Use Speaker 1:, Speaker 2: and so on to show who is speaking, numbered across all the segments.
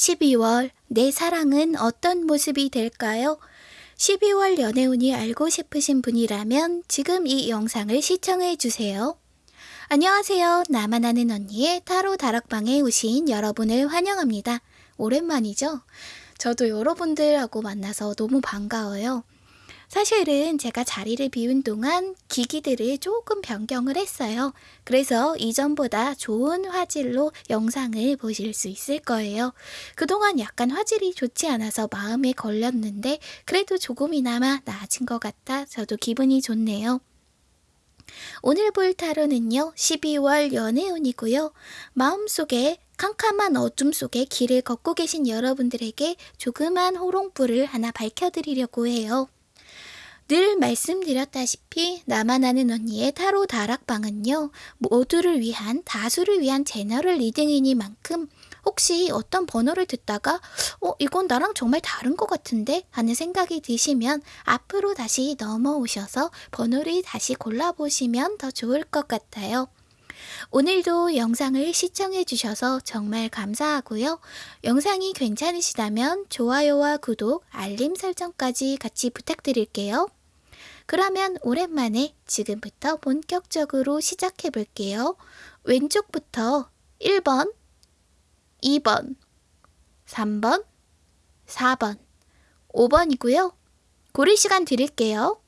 Speaker 1: 12월 내 사랑은 어떤 모습이 될까요? 12월 연애운이 알고 싶으신 분이라면 지금 이 영상을 시청해 주세요. 안녕하세요. 나만 아는 언니의 타로 다락방에 오신 여러분을 환영합니다. 오랜만이죠? 저도 여러분들하고 만나서 너무 반가워요. 사실은 제가 자리를 비운 동안 기기들을 조금 변경을 했어요. 그래서 이전보다 좋은 화질로 영상을 보실 수 있을 거예요. 그동안 약간 화질이 좋지 않아서 마음에 걸렸는데 그래도 조금이나마 나아진 것 같아 저도 기분이 좋네요. 오늘 볼 타로는요, 12월 연애운이고요. 마음속에 캄캄한 어둠 속에 길을 걷고 계신 여러분들에게 조그만 호롱불을 하나 밝혀드리려고 해요. 늘 말씀드렸다시피 나만 아는 언니의 타로 다락방은요 모두를 위한 다수를 위한 general reading이니만큼 혹시 어떤 번호를 듣다가 어 이건 나랑 정말 다른 것 같은데 하는 생각이 드시면 앞으로 다시 넘어오셔서 번호를 다시 골라보시면 더 좋을 것 같아요. 오늘도 영상을 시청해 주셔서 정말 감사하고요. 영상이 괜찮으시다면 좋아요와 구독, 알림 설정까지 같이 부탁드릴게요. 그러면 오랜만에 지금부터 본격적으로 시작해 볼게요. 왼쪽부터 1번, 2번, 3번, 4번, 5번이고요. 고를 시간 드릴게요.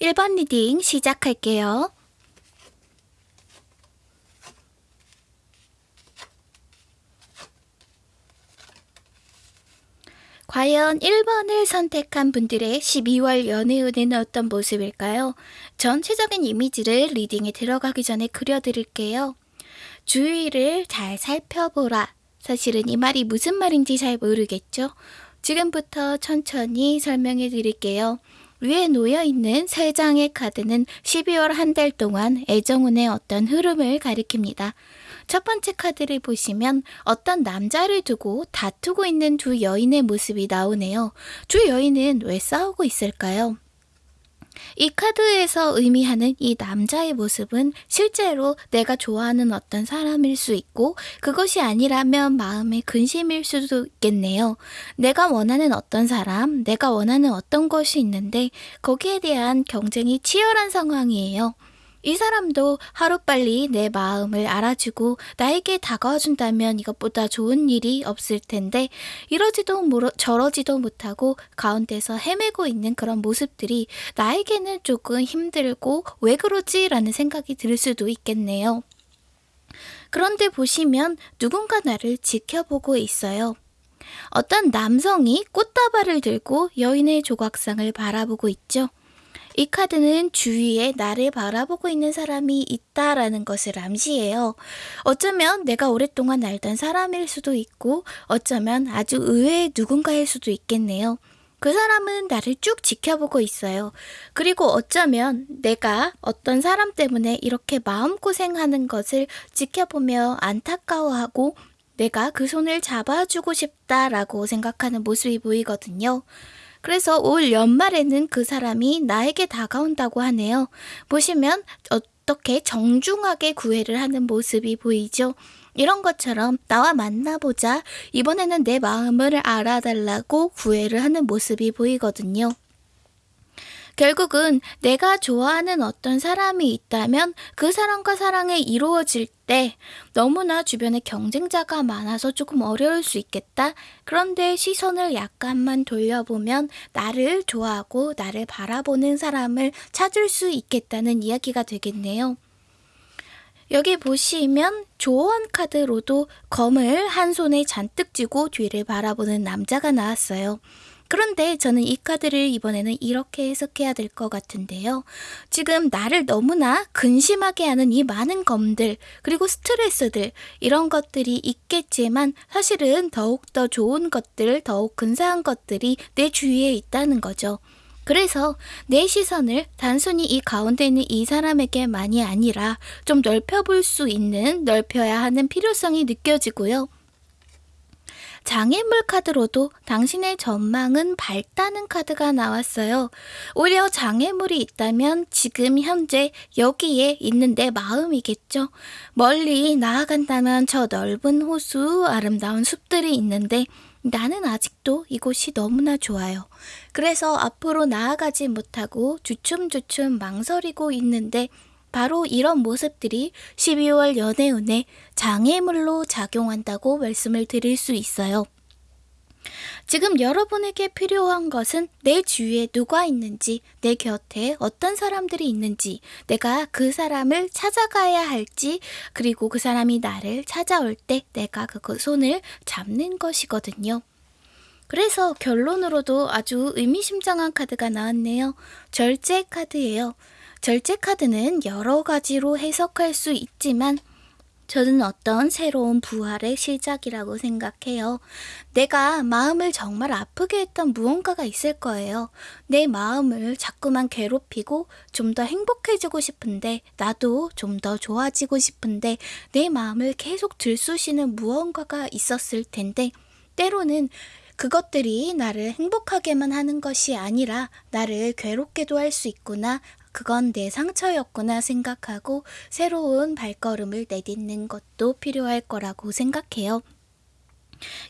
Speaker 1: 1번 리딩 시작할게요. 과연 1번을 선택한 분들의 12월 연애운은 어떤 모습일까요? 전체적인 이미지를 리딩에 들어가기 전에 그려드릴게요. 주위를 잘 살펴보라. 사실은 이 말이 무슨 말인지 잘 모르겠죠? 지금부터 천천히 설명해 드릴게요. 위에 놓여있는 세 장의 카드는 12월 한 달 동안 애정운의 어떤 흐름을 가리킵니다. 첫 번째 카드를 보시면 어떤 남자를 두고 다투고 있는 두 여인의 모습이 나오네요. 두 여인은 왜 싸우고 있을까요? 이 카드에서 의미하는 이 남자의 모습은 실제로 내가 좋아하는 어떤 사람일 수 있고 그것이 아니라면 마음의 근심일 수도 있겠네요. 내가 원하는 어떤 사람, 내가 원하는 어떤 것이 있는데 거기에 대한 경쟁이 치열한 상황이에요. 이 사람도 하루빨리 내 마음을 알아주고 나에게 다가와준다면 이것보다 좋은 일이 없을 텐데 이러지도 모러, 저러지도 못하고 가운데서 헤매고 있는 그런 모습들이 나에게는 조금 힘들고 왜 그러지? 라는 생각이 들 수도 있겠네요. 그런데 보시면 누군가 나를 지켜보고 있어요. 어떤 남성이 꽃다발을 들고 여인의 조각상을 바라보고 있죠. 이 카드는 주위에 나를 바라보고 있는 사람이 있다라는 것을 암시해요. 어쩌면 내가 오랫동안 알던 사람일 수도 있고 어쩌면 아주 의외의 누군가일 수도 있겠네요. 그 사람은 나를 쭉 지켜보고 있어요. 그리고 어쩌면 내가 어떤 사람 때문에 이렇게 마음고생하는 것을 지켜보며 안타까워하고 내가 그 손을 잡아주고 싶다라고 생각하는 모습이 보이거든요. 그래서 올 연말에는 그 사람이 나에게 다가온다고 하네요. 보시면 어떻게 정중하게 구애를 하는 모습이 보이죠? 이런 것처럼 나와 만나보자. 이번에는 내 마음을 알아달라고 구애를 하는 모습이 보이거든요. 결국은 내가 좋아하는 어떤 사람이 있다면 그 사람과 사랑이 이루어질 때 너무나 주변에 경쟁자가 많아서 조금 어려울 수 있겠다. 그런데 시선을 약간만 돌려보면 나를 좋아하고 나를 바라보는 사람을 찾을 수 있겠다는 이야기가 되겠네요. 여기 보시면 조언 카드로도 검을 한 손에 잔뜩 쥐고 뒤를 바라보는 남자가 나왔어요. 그런데 저는 이 카드를 이번에는 이렇게 해석해야 될 것 같은데요. 지금 나를 너무나 근심하게 하는 이 많은 검들, 그리고 스트레스들, 이런 것들이 있겠지만 사실은 더욱더 좋은 것들, 더욱 근사한 것들이 내 주위에 있다는 거죠. 그래서 내 시선을 단순히 이 가운데 있는 이 사람에게만이 아니라 좀 넓혀볼 수 있는 넓혀야 하는 필요성이 느껴지고요. 장애물 카드로도 당신의 전망은 밝다는 카드가 나왔어요. 오히려 장애물이 있다면 지금 현재 여기에 있는 내 마음이겠죠. 멀리 나아간다면 저 넓은 호수, 아름다운 숲들이 있는데 나는 아직도 이곳이 너무나 좋아요. 그래서 앞으로 나아가지 못하고 주춤주춤 망설이고 있는데 바로 이런 모습들이 12월 연애운에 장애물로 작용한다고 말씀을 드릴 수 있어요. 지금 여러분에게 필요한 것은 내 주위에 누가 있는지, 내 곁에 어떤 사람들이 있는지, 내가 그 사람을 찾아가야 할지, 그리고 그 사람이 나를 찾아올 때 내가 그 손을 잡는 것이거든요. 그래서 결론으로도 아주 의미심장한 카드가 나왔네요. 절제 카드예요. 절제 카드는 여러 가지로 해석할 수 있지만 저는 어떤 새로운 부활의 시작이라고 생각해요. 내가 마음을 정말 아프게 했던 무언가가 있을 거예요. 내 마음을 자꾸만 괴롭히고 좀 더 행복해지고 싶은데, 나도 좀 더 좋아지고 싶은데, 내 마음을 계속 들쑤시는 무언가가 있었을 텐데, 때로는 그것들이 나를 행복하게만 하는 것이 아니라 나를 괴롭게도 할 수 있구나. 그건 내 상처였구나 생각하고 새로운 발걸음을 내딛는 것도 필요할 거라고 생각해요.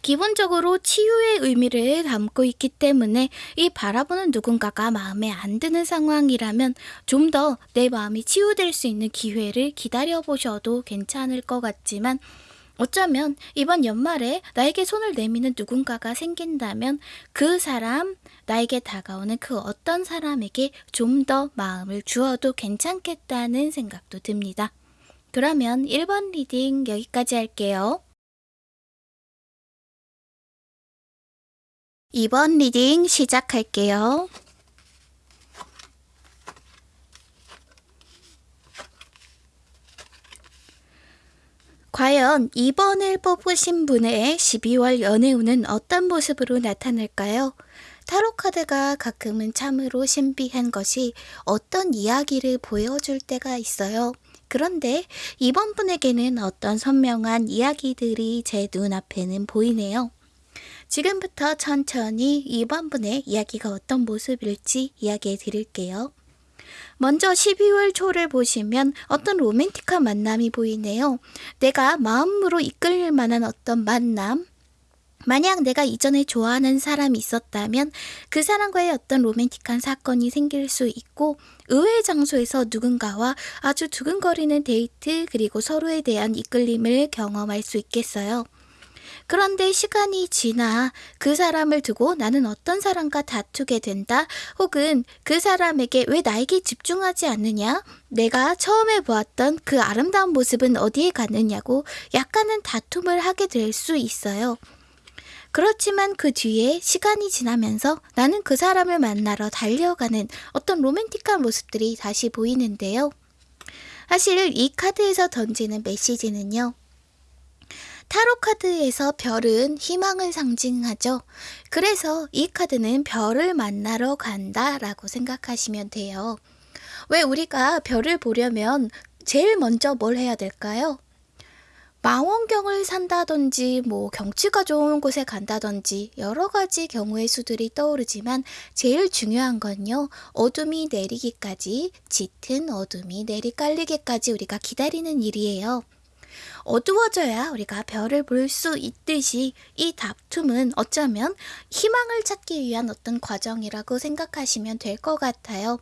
Speaker 1: 기본적으로 치유의 의미를 담고 있기 때문에 이 바라보는 누군가가 마음에 안 드는 상황이라면 좀 더 내 마음이 치유될 수 있는 기회를 기다려 보셔도 괜찮을 것 같지만 어쩌면 이번 연말에 나에게 손을 내미는 누군가가 생긴다면 그 사람, 나에게 다가오는 그 어떤 사람에게 좀 더 마음을 주어도 괜찮겠다는 생각도 듭니다. 그러면 1번 reading 여기까지 할게요. 2번 reading 시작할게요. 과연 2번을 뽑으신 분의 12월 연애운은 어떤 모습으로 나타날까요? 타로카드가 가끔은 참으로 신비한 것이 어떤 이야기를 보여줄 때가 있어요. 그런데 이번 분에게는 어떤 선명한 이야기들이 제 눈앞에는 보이네요. 지금부터 천천히 이번 분의 이야기가 어떤 모습일지 이야기해 드릴게요. 먼저 12월 초를 보시면 어떤 로맨틱한 만남이 보이네요. 내가 마음으로 이끌릴 만한 어떤 만남, 만약 내가 이전에 좋아하는 사람이 있었다면 그 사람과의 어떤 로맨틱한 사건이 생길 수 있고 의외의 장소에서 누군가와 아주 두근거리는 데이트 그리고 서로에 대한 이끌림을 경험할 수 있겠어요. 그런데 시간이 지나 그 사람을 두고 나는 어떤 사람과 다투게 된다. 혹은 그 사람에게 왜 나에게 집중하지 않느냐? 내가 처음에 보았던 그 아름다운 모습은 어디에 갔느냐고 약간은 다툼을 하게 될 수 있어요. 그렇지만 그 뒤에 시간이 지나면서 나는 그 사람을 만나러 달려가는 어떤 로맨틱한 모습들이 다시 보이는데요. 사실 이 카드에서 던지는 메시지는요. 타로 카드에서 별은 희망을 상징하죠. 그래서 이 카드는 별을 만나러 간다 라고 생각하시면 돼요. 왜 우리가 별을 보려면 제일 먼저 뭘 해야 될까요? 망원경을 산다든지 뭐 경치가 좋은 곳에 간다든지 여러 가지 경우의 수들이 떠오르지만 제일 중요한 건요 어둠이 내리기까지 짙은 어둠이 내리깔리기까지 우리가 기다리는 일이에요. 어두워져야 우리가 별을 볼 수 있듯이 이 다툼은 어쩌면 희망을 찾기 위한 어떤 과정이라고 생각하시면 될 것 같아요.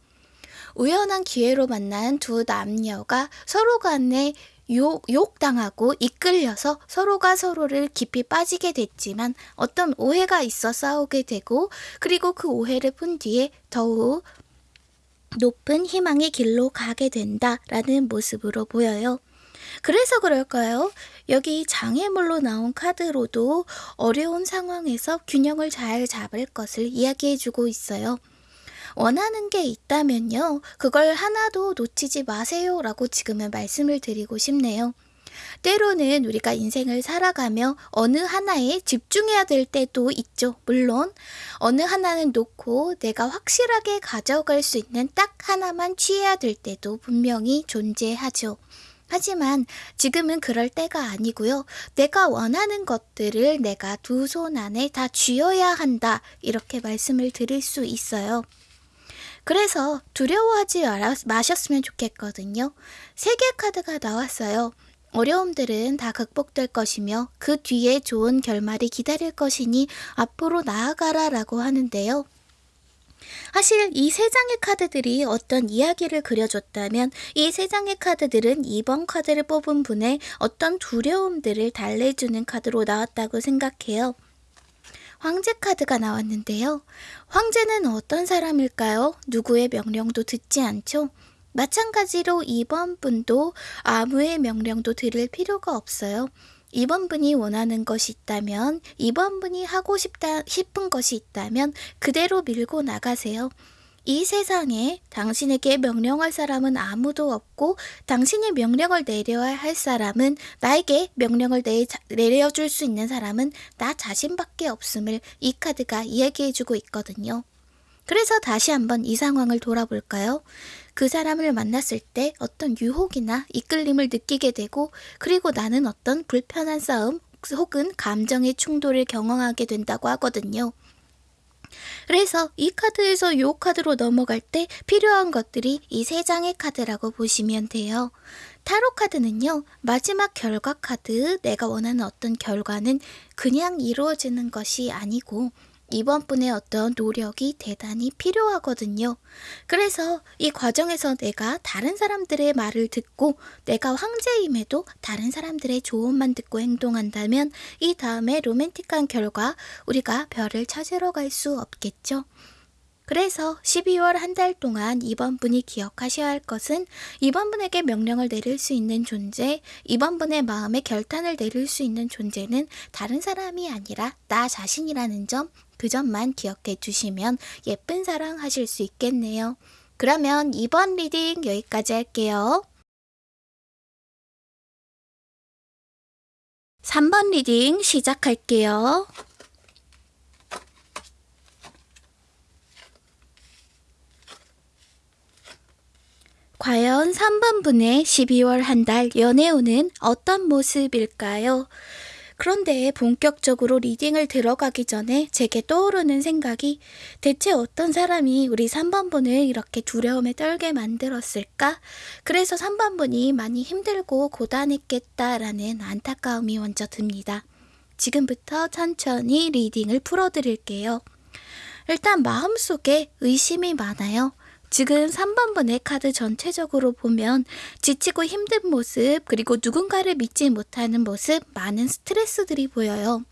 Speaker 1: 우연한 기회로 만난 두 남녀가 서로 간에 욕, 욕당하고 이끌려서 서로가 서로를 깊이 빠지게 됐지만 어떤 오해가 있어 싸우게 되고 그리고 그 오해를 푼 뒤에 더욱 높은 희망의 길로 가게 된다라는 모습으로 보여요. 그래서 그럴까요? 여기 장애물로 나온 카드로도 어려운 상황에서 균형을 잘 잡을 것을 이야기해주고 있어요. 원하는 게 있다면요. 그걸 하나도 놓치지 마세요. 라고 지금은 말씀을 드리고 싶네요. 때로는 우리가 인생을 살아가며 어느 하나에 집중해야 될 때도 있죠. 물론, 어느 하나는 놓고 내가 확실하게 가져갈 수 있는 딱 하나만 취해야 될 때도 분명히 존재하죠. 하지만 지금은 그럴 때가 아니고요. 내가 원하는 것들을 내가 두 손 안에 다 쥐어야 한다. 이렇게 말씀을 드릴 수 있어요. 그래서 두려워하지 마셨으면 좋겠거든요. 세 개 카드가 나왔어요. 어려움들은 다 극복될 것이며 그 뒤에 좋은 결말이 기다릴 것이니 앞으로 나아가라 라고 하는데요. 사실 이 세 장의 카드들이 어떤 이야기를 그려줬다면 이 세 장의 카드들은 2번 카드를 뽑은 분의 어떤 두려움들을 달래주는 카드로 나왔다고 생각해요. 황제 카드가 나왔는데요. 황제는 어떤 사람일까요? 누구의 명령도 듣지 않죠? 마찬가지로 2번 분도 아무의 명령도 들을 필요가 없어요. 2번 분이 원하는 것이 있다면, 2번 분이 하고 싶다, 싶은 것이 있다면 그대로 밀고 나가세요. 이 세상에 당신에게 명령할 사람은 아무도 없고 당신이 명령을 내려야 할 사람은 나에게 명령을 내, 내려줄 수 있는 사람은 나 자신밖에 없음을 이 카드가 이야기해주고 있거든요. 그래서 다시 한번 이 상황을 돌아볼까요? 그 사람을 만났을 때 어떤 유혹이나 이끌림을 느끼게 되고 그리고 나는 어떤 불편한 싸움 혹은 감정의 충돌을 경험하게 된다고 하거든요. 그래서 이 카드에서 요 카드로 넘어갈 때 필요한 것들이 이 세 장의 카드라고 보시면 돼요. 타로 카드는요, 마지막 결과 카드, 내가 원하는 어떤 결과는 그냥 이루어지는 것이 아니고 이번 분의 어떤 노력이 대단히 필요하거든요. 그래서 이 과정에서 내가 다른 사람들의 말을 듣고 내가 황제임에도 다른 사람들의 조언만 듣고 행동한다면 이 다음에 로맨틱한 결과 우리가 별을 찾으러 갈 수 없겠죠. 그래서 12월 한 달 동안 이번 분이 기억하셔야 할 것은 이번 분에게 명령을 내릴 수 있는 존재, 이번 분의 마음에 결단을 내릴 수 있는 존재는 다른 사람이 아니라 나 자신이라는 점, 그 점만 기억해 주시면 예쁜 사랑 하실 수 있겠네요. 그러면 이번 reading 여기까지 할게요. 3번 reading 시작할게요. 과연 3번 분의 12월 한 달 연애운은 어떤 모습일까요? 그런데 본격적으로 리딩을 들어가기 전에 제게 떠오르는 생각이 대체 어떤 사람이 우리 3번 분을 이렇게 두려움에 떨게 만들었을까? 그래서 3번 분이 많이 힘들고 고단했겠다라는 안타까움이 먼저 듭니다. 지금부터 천천히 리딩을 풀어드릴게요. 일단 마음속에 의심이 많아요. 지금 3번분의 카드 전체적으로 보면 지치고 힘든 모습, 그리고 누군가를 믿지 못하는 모습, 많은 스트레스들이 보여요.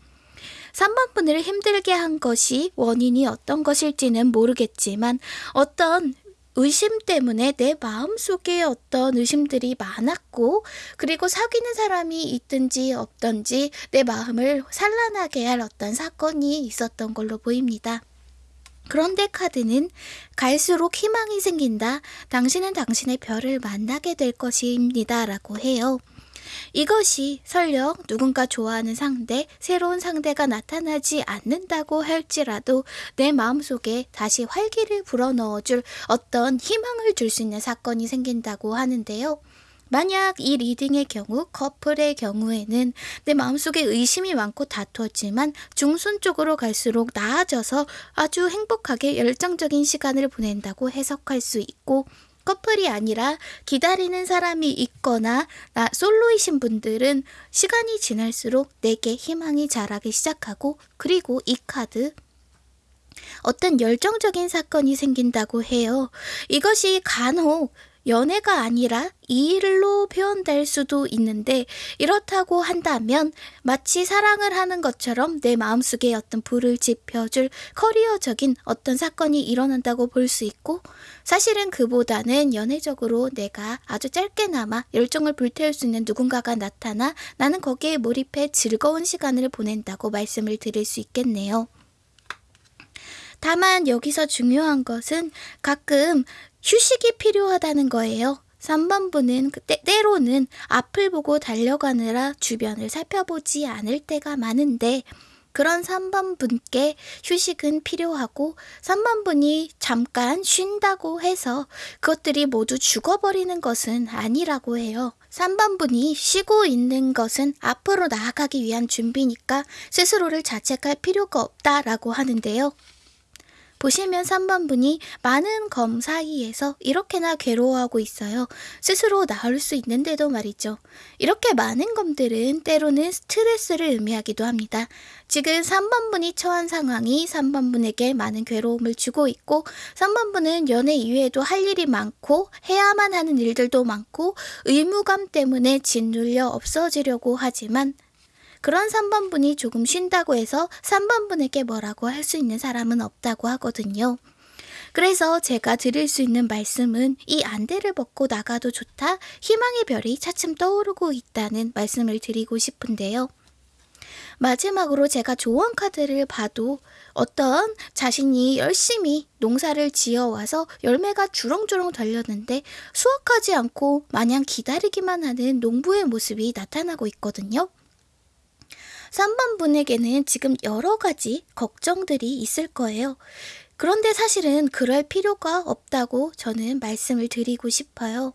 Speaker 1: 3번 분을 힘들게 한 것이 원인이 어떤 것일지는 모르겠지만 어떤 의심 때문에 내 마음속에 어떤 의심들이 많았고 그리고 사귀는 사람이 있든지 없든지 내 마음을 산란하게 할 어떤 사건이 있었던 걸로 보입니다. 그런데 카드는 갈수록 희망이 생긴다. 당신은 당신의 별을 만나게 될 것입니다. 라고 해요. 이것이 설령 누군가 좋아하는 상대, 새로운 상대가 나타나지 않는다고 할지라도 내 마음속에 다시 활기를 불어넣어줄 어떤 희망을 줄 수 있는 사건이 생긴다고 하는데요. 만약 이 리딩의 경우 커플의 경우에는 내 마음속에 의심이 많고 다투었지만 중순 쪽으로 갈수록 나아져서 아주 행복하게 열정적인 시간을 보낸다고 해석할 수 있고 커플이 아니라 기다리는 사람이 있거나 나 솔로이신 분들은 시간이 지날수록 내게 희망이 자라기 시작하고 그리고 이 카드 어떤 열정적인 사건이 생긴다고 해요. 이것이 간혹 연애가 아니라 일로 표현될 수도 있는데 이렇다고 한다면 마치 사랑을 하는 것처럼 내 마음속에 어떤 불을 지펴줄 커리어적인 어떤 사건이 일어난다고 볼 수 있고 사실은 그보다는 연애적으로 내가 아주 짧게나마 열정을 불태울 수 있는 누군가가 나타나 나는 거기에 몰입해 즐거운 시간을 보낸다고 말씀을 드릴 수 있겠네요. 다만 여기서 중요한 것은 가끔 휴식이 필요하다는 거예요. 3번 분은 때, 때로는 앞을 보고 달려가느라 주변을 살펴보지 않을 때가 많은데 그런 3번 분께 휴식은 필요하고 3번 분이 잠깐 쉰다고 해서 그것들이 모두 죽어버리는 것은 아니라고 해요. 3번 분이 쉬고 있는 것은 앞으로 나아가기 위한 준비니까 스스로를 자책할 필요가 없다라고 하는데요. 보시면 3번 분이 많은 검 사이에서 이렇게나 괴로워하고 있어요. 스스로 나을 수 있는데도 말이죠. 이렇게 많은 검들은 때로는 스트레스를 의미하기도 합니다. 지금 3번 분이 처한 상황이 3번 분에게 많은 괴로움을 주고 있고 3번 분은 연애 이외에도 할 일이 많고 해야만 하는 일들도 많고 의무감 때문에 짓눌려 없어지려고 하지만 그런 3번 분이 조금 쉰다고 해서 3번 분에게 뭐라고 할 수 있는 사람은 없다고 하거든요. 그래서 제가 드릴 수 있는 말씀은 이 안대를 벗고 나가도 좋다. 희망의 별이 차츰 떠오르고 있다는 말씀을 드리고 싶은데요. 마지막으로 제가 조언 카드를 봐도 어떤 자신이 열심히 농사를 지어와서 열매가 주렁주렁 달렸는데 수확하지 않고 마냥 기다리기만 하는 농부의 모습이 나타나고 있거든요. 3번 분에게는 지금 여러 가지 걱정들이 있을 거예요. 그런데 사실은 그럴 필요가 없다고 저는 말씀을 드리고 싶어요.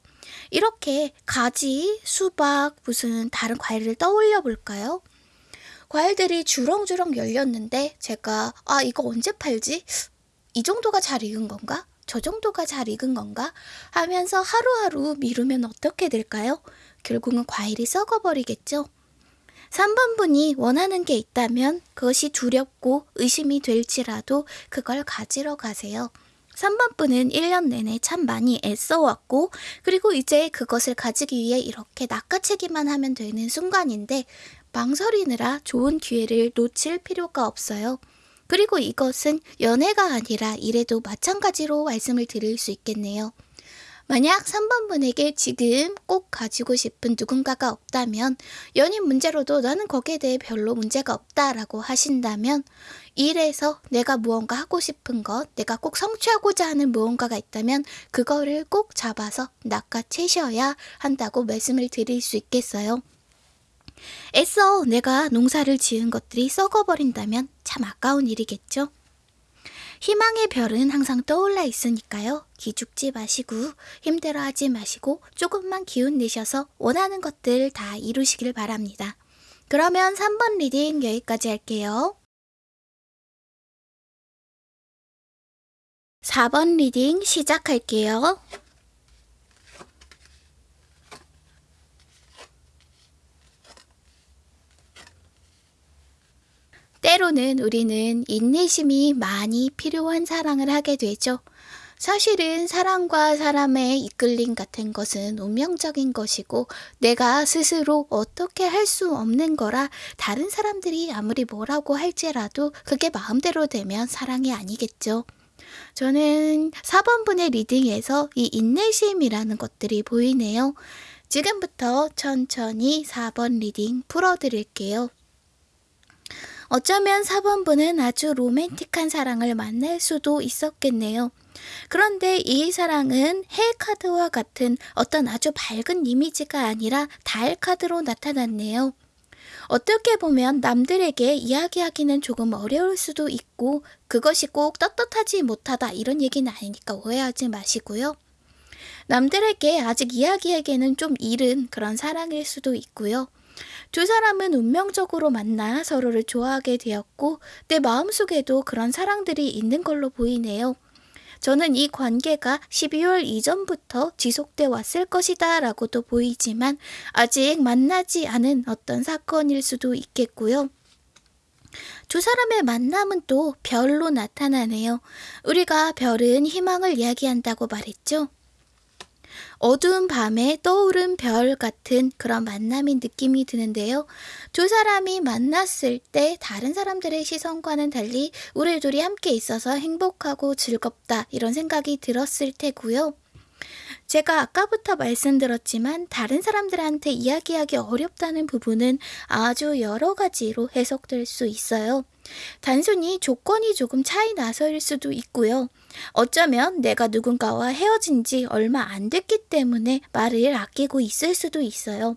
Speaker 1: 이렇게 가지, 수박, 무슨 다른 과일을 떠올려 볼까요? 과일들이 주렁주렁 열렸는데 제가 아 이거 언제 팔지? 이 정도가 잘 익은 건가? 저 정도가 잘 익은 건가? 하면서 하루하루 미루면 어떻게 될까요? 결국은 과일이 썩어버리겠죠. 3번 분이 원하는 게 있다면 그것이 두렵고 의심이 될지라도 그걸 가지러 가세요. 3번 분은 1년 내내 참 많이 애써왔고, 그리고 이제 그것을 가지기 위해 이렇게 낚아채기만 하면 되는 순간인데, 망설이느라 좋은 기회를 놓칠 필요가 없어요. 그리고 이것은 연애가 아니라 일에도 마찬가지로 말씀을 드릴 수 있겠네요. 만약 3번 분에게 지금 꼭 가지고 싶은 누군가가 없다면 연인 문제로도 나는 거기에 대해 별로 문제가 없다라고 하신다면 일에서 내가 무언가 하고 싶은 것, 내가 꼭 성취하고자 하는 무언가가 있다면 그거를 꼭 잡아서 낚아채셔야 한다고 말씀을 드릴 수 있겠어요. 애써 내가 농사를 지은 것들이 썩어버린다면 참 아까운 일이겠죠? 희망의 별은 항상 떠올라 있으니까요. 기죽지 마시고 힘들어하지 마시고 조금만 기운 내셔서 원하는 것들 다 이루시길 바랍니다. 그러면 3번 reading 여기까지 할게요. 4번 reading 시작할게요. 때로는 우리는 인내심이 많이 필요한 사랑을 하게 되죠. 사실은 사람과 사람의 이끌림 같은 것은 운명적인 것이고 내가 스스로 어떻게 할 수 없는 거라 다른 사람들이 아무리 뭐라고 할지라도 그게 마음대로 되면 사랑이 아니겠죠. 저는 4번분의 reading에서 이 인내심이라는 것들이 보이네요. 지금부터 천천히 4번 reading 풀어드릴게요. 어쩌면 4번분은 아주 로맨틱한 사랑을 만날 수도 있었겠네요. 그런데 이 사랑은 해 카드와 같은 어떤 아주 밝은 이미지가 아니라 달 카드로 나타났네요. 어떻게 보면 남들에게 이야기하기는 조금 어려울 수도 있고 그것이 꼭 떳떳하지 못하다 이런 얘기는 아니니까 오해하지 마시고요. 남들에게 아직 이야기하기에는 좀 이른 그런 사랑일 수도 있고요. 두 사람은 운명적으로 만나 서로를 좋아하게 되었고 내 마음속에도 그런 사랑들이 있는 걸로 보이네요. 저는 이 관계가 12월 이전부터 지속돼 왔을 것이다 라고도 보이지만 아직 만나지 않은 어떤 사건일 수도 있겠고요. 두 사람의 만남은 또 별로 나타나네요. 우리가 별은 희망을 이야기한다고 말했죠. 어두운 밤에 떠오른 별 같은 그런 만남인 느낌이 드는데요. 두 사람이 만났을 때 다른 사람들의 시선과는 달리 우리 둘이 함께 있어서 행복하고 즐겁다 이런 생각이 들었을 테고요. 제가 아까부터 말씀드렸지만 다른 사람들한테 이야기하기 어렵다는 부분은 아주 여러 가지로 해석될 수 있어요. 단순히 조건이 조금 차이 나서일 수도 있고요. 어쩌면 내가 누군가와 헤어진 지 얼마 안 됐기 때문에 말을 아끼고 있을 수도 있어요.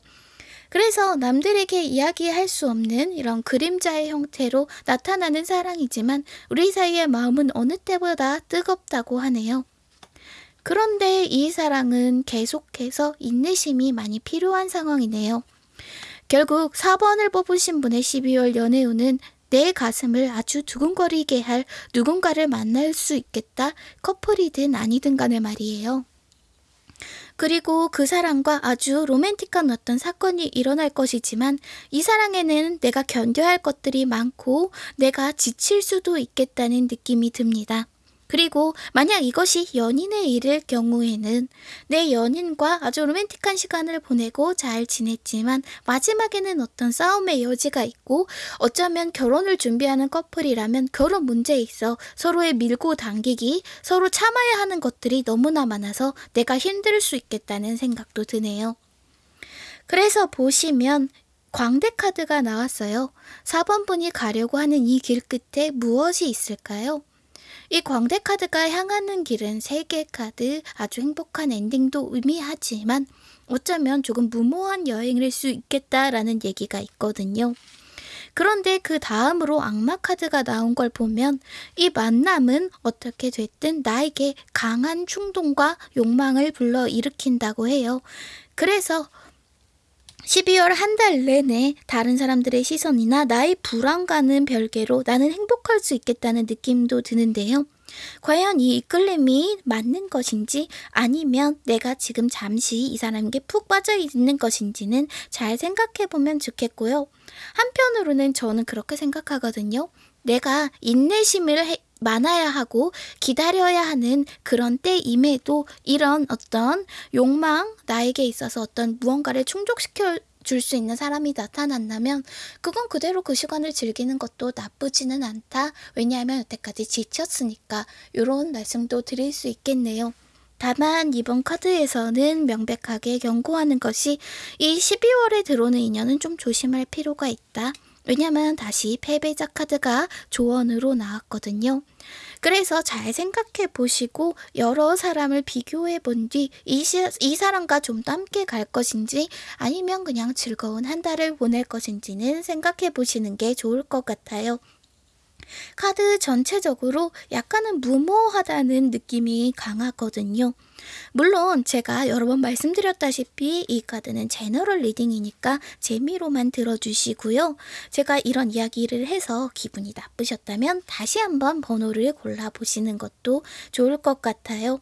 Speaker 1: 그래서 남들에게 이야기할 수 없는 이런 그림자의 형태로 나타나는 사랑이지만 우리 사이의 마음은 어느 때보다 뜨겁다고 하네요. 그런데 이 사랑은 계속해서 인내심이 많이 필요한 상황이네요. 결국 4번을 뽑으신 분의 12월 연애운은 내 가슴을 아주 두근거리게 할 누군가를 만날 수 있겠다. 커플이든 아니든 간에 말이에요. 그리고 그 사람과 아주 로맨틱한 어떤 사건이 일어날 것이지만 이 사랑에는 내가 견뎌야 할 것들이 많고 내가 지칠 수도 있겠다는 느낌이 듭니다. 그리고 만약 이것이 연인의 일일 경우에는 내 연인과 아주 로맨틱한 시간을 보내고 잘 지냈지만 마지막에는 어떤 싸움의 여지가 있고 어쩌면 결혼을 준비하는 커플이라면 결혼 문제에 있어 서로의 밀고 당기기, 서로 참아야 하는 것들이 너무나 많아서 내가 힘들 수 있겠다는 생각도 드네요. 그래서 보시면 광대 카드가 나왔어요. 4번 분이 가려고 하는 이 길 끝에 무엇이 있을까요? 이 광대 카드가 향하는 길은 세계 카드 아주 행복한 엔딩도 의미하지만 어쩌면 조금 무모한 여행일 수 있겠다라는 얘기가 있거든요. 그런데 그 다음으로 악마 카드가 나온 걸 보면 이 만남은 어떻게 됐든 나에게 강한 충동과 욕망을 불러일으킨다고 해요. 그래서 12월 한 달 내내 다른 사람들의 시선이나 나의 불안감은 별개로 나는 행복할 수 있겠다는 느낌도 드는데요. 과연 이 이끌림이 맞는 것인지 아니면 내가 지금 잠시 이 사람에게 푹 빠져 있는 것인지는 잘 생각해 보면 좋겠고요. 한편으로는 저는 그렇게 생각하거든요. 내가 인내심을 해, 많아야 하고 기다려야 하는 그런 때임에도 이런 어떤 욕망, 나에게 있어서 어떤 무언가를 충족시켜 줄 수 있는 사람이 나타난다면 그건 그대로 그 시간을 즐기는 것도 나쁘지는 않다. 왜냐하면 여태까지 지쳤으니까 이런 말씀도 드릴 수 있겠네요. 다만 이번 카드에서는 명백하게 경고하는 것이 이 12월에 들어오는 인연은 좀 조심할 필요가 있다. 왜냐면 다시 패배자 카드가 조언으로 나왔거든요. 그래서 잘 생각해 보시고 여러 사람을 비교해 본 뒤 이 이 사람과 좀 더 함께 갈 것인지 아니면 그냥 즐거운 한 달을 보낼 것인지는 생각해 보시는 게 좋을 것 같아요. 카드 전체적으로 약간은 무모하다는 느낌이 강하거든요. 물론 제가 여러 번 말씀드렸다시피 이 카드는 제너럴 리딩이니까 재미로만 들어주시고요. 제가 이런 이야기를 해서 기분이 나쁘셨다면 다시 한번 번호를 골라보시는 것도 좋을 것 같아요.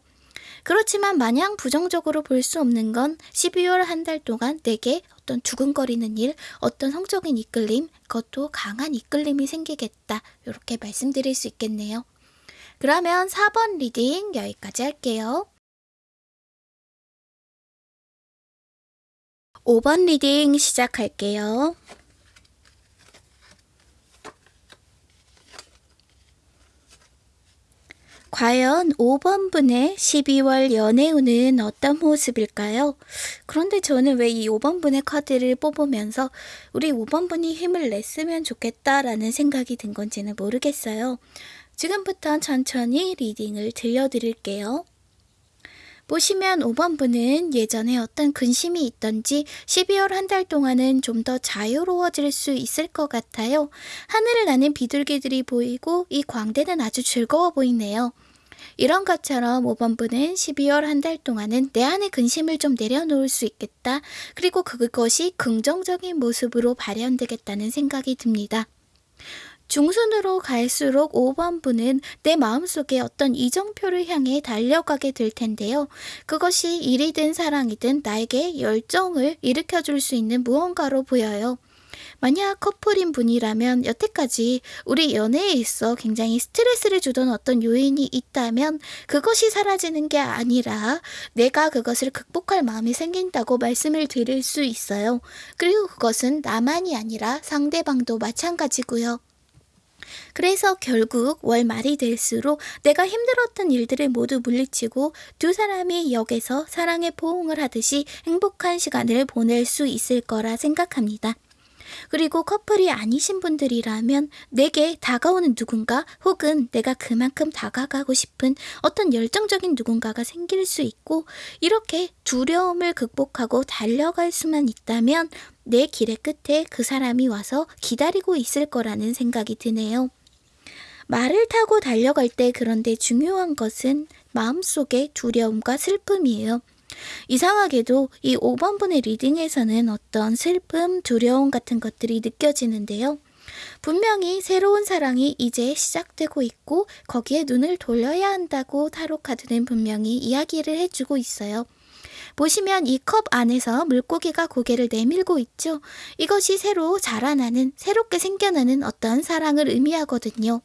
Speaker 1: 그렇지만 마냥 부정적으로 볼 수 없는 건 12월 한 달 동안 내게 어떤 두근거리는 일, 어떤 성적인 이끌림, 그것도 강한 이끌림이 생기겠다. 이렇게 말씀드릴 수 있겠네요. 그러면 4번 reading 여기까지 할게요. 5번 reading 시작할게요. 과연 5번 분의 12월 연애운은 어떤 모습일까요? 그런데 저는 왜 이 5번 분의 카드를 뽑으면서 우리 5번 분이 힘을 냈으면 좋겠다라는 생각이 든 건지는 모르겠어요. 지금부터 천천히 리딩을 들려드릴게요. 보시면 5번 분은 예전에 어떤 근심이 있던지 12월 한 달 동안은 좀 더 자유로워질 수 있을 것 같아요. 하늘을 나는 비둘기들이 보이고 이 광대는 아주 즐거워 보이네요. 이런 것처럼 5번 분은 12월 한 달 동안은 내 안의 근심을 좀 내려놓을 수 있겠다. 그리고 그것이 긍정적인 모습으로 발현되겠다는 생각이 듭니다. 중순으로 갈수록 5번 분은 내 마음속에 어떤 이정표를 향해 달려가게 될 텐데요. 그것이 일이든 사랑이든 나에게 열정을 일으켜 줄 수 있는 무언가로 보여요. 만약 커플인 분이라면 여태까지 우리 연애에 있어 굉장히 스트레스를 주던 어떤 요인이 있다면 그것이 사라지는 게 아니라 내가 그것을 극복할 마음이 생긴다고 말씀을 드릴 수 있어요. 그리고 그것은 나만이 아니라 상대방도 마찬가지고요. 그래서 결국 월 말이 될수록 내가 힘들었던 일들을 모두 물리치고 두 사람이 역에서 사랑의 포옹을 하듯이 행복한 시간을 보낼 수 있을 거라 생각합니다. 그리고 커플이 아니신 분들이라면 내게 다가오는 누군가 혹은 내가 그만큼 다가가고 싶은 어떤 열정적인 누군가가 생길 수 있고 이렇게 두려움을 극복하고 달려갈 수만 있다면 내 길의 끝에 그 사람이 와서 기다리고 있을 거라는 생각이 드네요. 말을 타고 달려갈 때 그런데 중요한 것은 마음속의 두려움과 슬픔이에요. 이상하게도 이 5번분의 리딩에서는 어떤 슬픔, 두려움 같은 것들이 느껴지는데요. 분명히 새로운 사랑이 이제 시작되고 있고 거기에 눈을 돌려야 한다고 타로 카드는 분명히 이야기를 해주고 있어요. 보시면 이 컵 안에서 물고기가 고개를 내밀고 있죠. 이것이 새로 자라나는, 새롭게 생겨나는 어떤 사랑을 의미하거든요.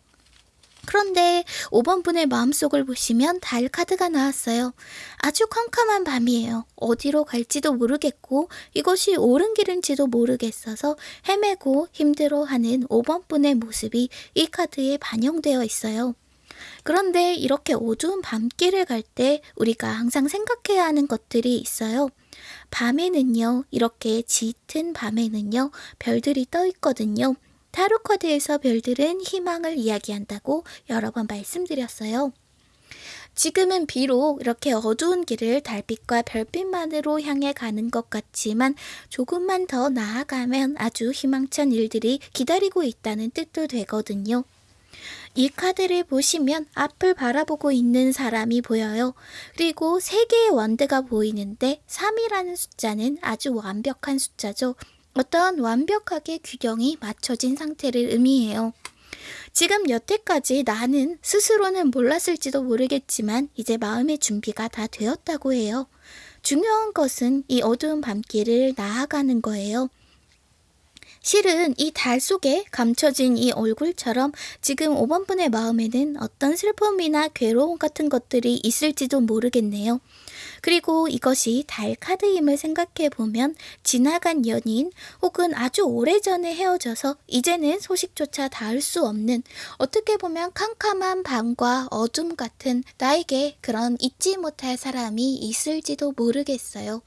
Speaker 1: 그런데 5번 분의 마음속을 보시면 달 카드가 나왔어요. 아주 캄캄한 밤이에요. 어디로 갈지도 모르겠고 이것이 옳은 길인지도 모르겠어서 헤매고 힘들어하는 5번 분의 모습이 이 카드에 반영되어 있어요. 그런데 이렇게 어두운 밤길을 갈 때 우리가 항상 생각해야 하는 것들이 있어요. 밤에는요, 이렇게 짙은 밤에는요, 별들이 떠 있거든요. 타로 카드에서 별들은 희망을 이야기한다고 여러 번 말씀드렸어요. 지금은 비록 이렇게 어두운 길을 달빛과 별빛만으로 향해 가는 것 같지만 조금만 더 나아가면 아주 희망찬 일들이 기다리고 있다는 뜻도 되거든요. 이 카드를 보시면 앞을 바라보고 있는 사람이 보여요. 그리고 세 개의 원드가 보이는데 3이라는 숫자는 아주 완벽한 숫자죠. 어떤 완벽하게 규정이 맞춰진 상태를 의미해요. 지금 여태까지 나는 스스로는 몰랐을지도 모르겠지만 이제 마음의 준비가 다 되었다고 해요. 중요한 것은 이 어두운 밤길을 나아가는 거예요. 실은 이 달 속에 감춰진 이 얼굴처럼 지금 5번 분의 마음에는 어떤 슬픔이나 괴로움 같은 것들이 있을지도 모르겠네요. 그리고 이것이 달 카드임을 생각해 보면 지나간 연인 혹은 아주 오래전에 헤어져서 이제는 소식조차 닿을 수 없는 어떻게 보면 캄캄한 밤과 어둠 같은 나에게 그런 잊지 못할 사람이 있을지도 모르겠어요.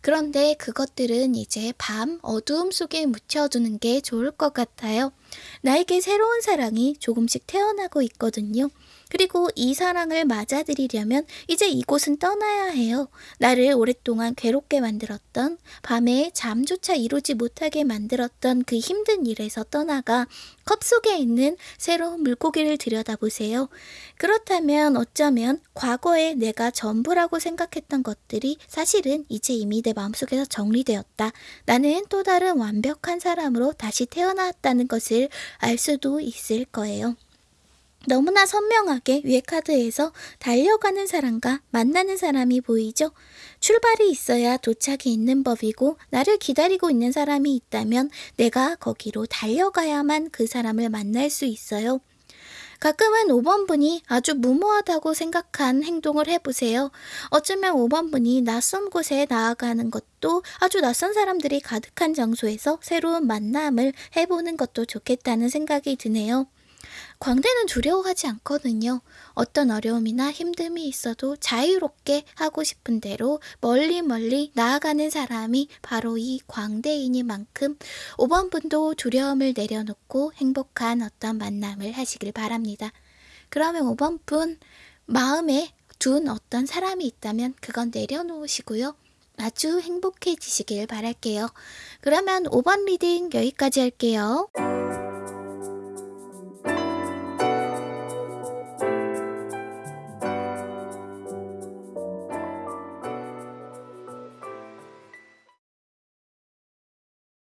Speaker 1: 그런데 그것들은 이제 밤 어두움 속에 묻혀두는 게 좋을 것 같아요. 나에게 새로운 사랑이 조금씩 태어나고 있거든요. 그리고 이 사랑을 맞아들이려면 이제 이곳은 떠나야 해요. 나를 오랫동안 괴롭게 만들었던 밤에 잠조차 이루지 못하게 만들었던 그 힘든 일에서 떠나가 컵 속에 있는 새로운 물고기를 들여다보세요. 그렇다면 어쩌면 과거에 내가 전부라고 생각했던 것들이 사실은 이제 이미 내 마음속에서 정리되었다. 나는 또 다른 완벽한 사람으로 다시 태어났다는 것을 알 수도 있을 거예요. 너무나 선명하게 위에 카드에서 달려가는 사람과 만나는 사람이 보이죠? 출발이 있어야 도착이 있는 법이고 나를 기다리고 있는 사람이 있다면 내가 거기로 달려가야만 그 사람을 만날 수 있어요. 가끔은 5번 분이 아주 무모하다고 생각한 행동을 해보세요. 어쩌면 5번 분이 낯선 곳에 나아가는 것도 아주 낯선 사람들이 가득한 장소에서 새로운 만남을 해보는 것도 좋겠다는 생각이 드네요. 광대는 두려워하지 않거든요. 어떤 어려움이나 힘듦이 있어도 자유롭게 하고 싶은 대로 멀리 멀리 나아가는 사람이 바로 이 광대이니만큼 5번 분도 두려움을 내려놓고 행복한 어떤 만남을 하시길 바랍니다. 그러면 5번 분 마음에 둔 어떤 사람이 있다면 그건 내려놓으시고요. 아주 행복해지시길 바랄게요. 그러면 5번 reading 여기까지 할게요.